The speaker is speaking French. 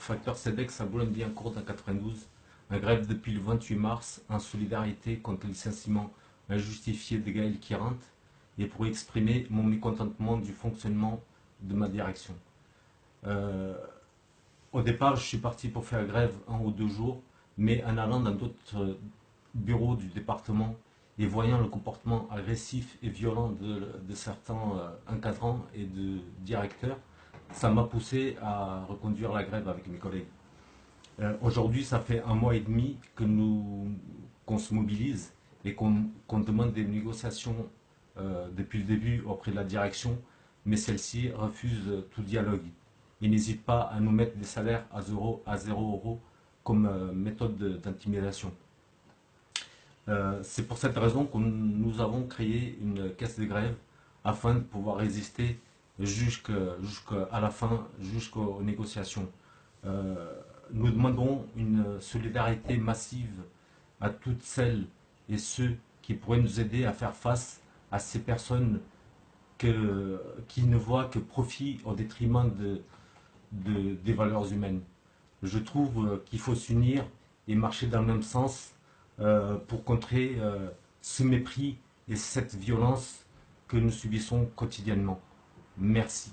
facteur CEDEX à Boulogne-Billancourt en 92, en grève depuis le 28 mars, en solidarité contre le licenciement injustifié de Gaël Kirant et pour exprimer mon mécontentement du fonctionnement de ma direction. Euh, au départ, je suis parti pour faire grève un ou deux jours, mais en allant dans d'autres bureaux du département et voyant le comportement agressif et violent de, certains euh, encadrants et de directeurs, ça m'a poussé à reconduire la grève avec mes collègues. Euh, aujourd'hui, ça fait un mois et demi que nous qu'on se mobilise et qu'on demande des négociations euh, depuis le début auprès de la direction, mais celle-ci refuse tout dialogue. Il n'hésite pas à nous mettre des salaires à 0, à 0 euros comme euh, méthode d'intimidation. C'est pour cette raison que nous avons créé une caisse de grève afin de pouvoir résister jusqu'à la fin, jusqu'aux négociations. Euh, nous demandons une solidarité massive à toutes celles et ceux qui pourraient nous aider à faire face à ces personnes qui ne voient que profit au détriment de, des valeurs humaines. Je trouve qu'il faut s'unir et marcher dans le même sens euh, pour contrer euh, ce mépris et cette violence que nous subissons quotidiennement. Merci.